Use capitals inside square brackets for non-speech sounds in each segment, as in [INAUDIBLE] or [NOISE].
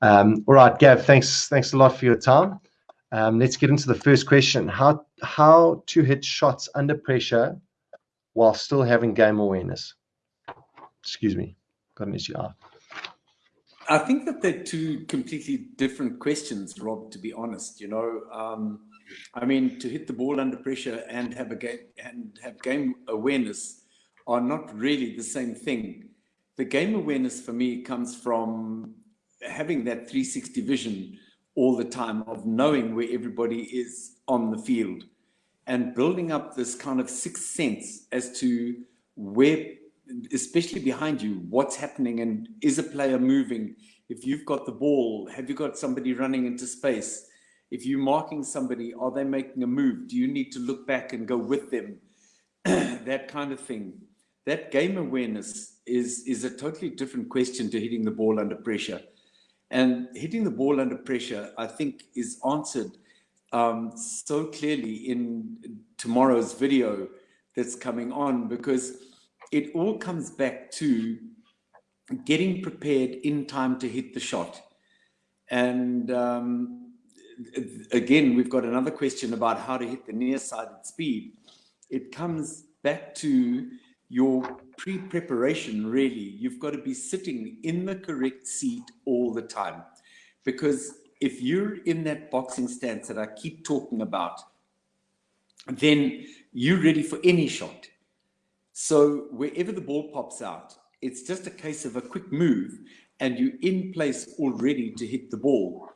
Um, all right, Gav, thanks, thanks a lot for your time. Um, let's get into the first question. How, how to hit shots under pressure while still having game awareness? Excuse me, got an issue. Ah. I think that they're two completely different questions, Rob, to be honest. You know, um, I mean, to hit the ball under pressure and have a game and have game awareness are not really the same thing. The game awareness for me comes from having that 360 vision all the time of knowing where everybody is on the field and building up this kind of sixth sense as to where, especially behind you, what's happening and is a player moving? If you've got the ball, have you got somebody running into space? If you're marking somebody, are they making a move? Do you need to look back and go with them? [CLEARS THROAT] that kind of thing. That game awareness is, is a totally different question to hitting the ball under pressure. And hitting the ball under pressure, I think, is answered um, so clearly in tomorrow's video that's coming on because it all comes back to getting prepared in time to hit the shot. And um, again, we've got another question about how to hit the near-sided speed. It comes back to your pre-preparation, really. You've got to be sitting in the correct seat all the time. Because if you're in that boxing stance that I keep talking about, then you're ready for any shot. So wherever the ball pops out, it's just a case of a quick move and you're in place already to hit the ball.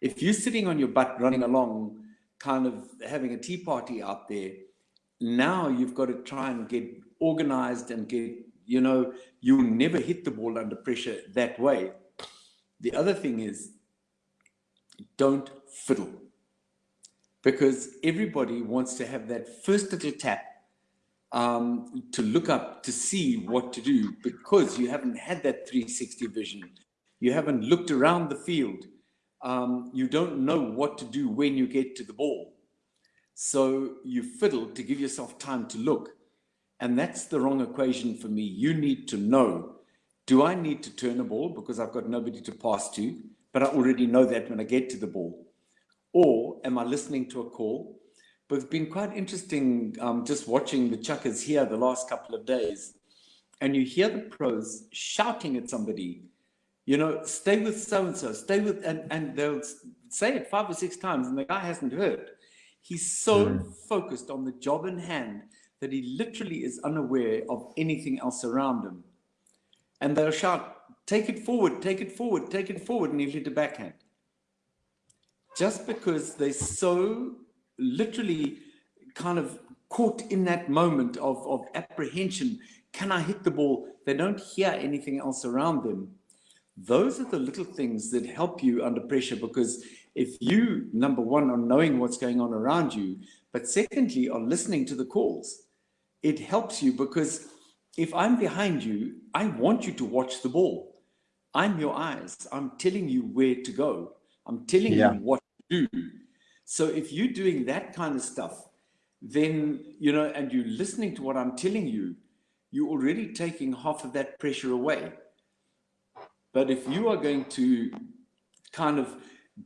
If you're sitting on your butt running along, kind of having a tea party out there, now you've got to try and get organized and get, you know, you'll never hit the ball under pressure that way. The other thing is, don't fiddle because everybody wants to have that first little tap um, to look up to see what to do because you haven't had that 360 vision. You haven't looked around the field. Um, you don't know what to do when you get to the ball. So you fiddle to give yourself time to look. And that's the wrong equation for me. You need to know, do I need to turn a ball because I've got nobody to pass to, but I already know that when I get to the ball? Or am I listening to a call? But it's been quite interesting um, just watching the chukkers here the last couple of days. And you hear the pros shouting at somebody, you know, stay with so-and-so, stay with, and, and they'll say it five or six times and the guy hasn't heard. He's so mm. focused on the job in hand that he literally is unaware of anything else around him. And they'll shout, take it forward, take it forward, take it forward, and he'll hit a backhand. Just because they're so literally kind of caught in that moment of, of apprehension, can I hit the ball? They don't hear anything else around them. Those are the little things that help you under pressure because if you, number one, are knowing what's going on around you, but secondly, are listening to the calls, it helps you because if I'm behind you, I want you to watch the ball. I'm your eyes. I'm telling you where to go. I'm telling yeah. you what to do. So if you're doing that kind of stuff, then, you know, and you're listening to what I'm telling you, you're already taking half of that pressure away. But if you are going to kind of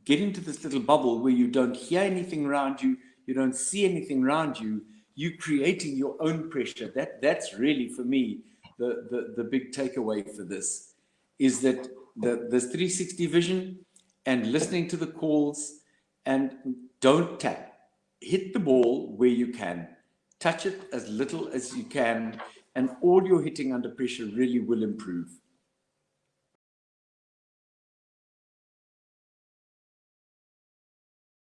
get into this little bubble where you don't hear anything around you, you don't see anything around you, you creating your own pressure. That that's really for me the the, the big takeaway for this is that the this 360 vision and listening to the calls and don't tap. Hit the ball where you can. Touch it as little as you can and all your hitting under pressure really will improve.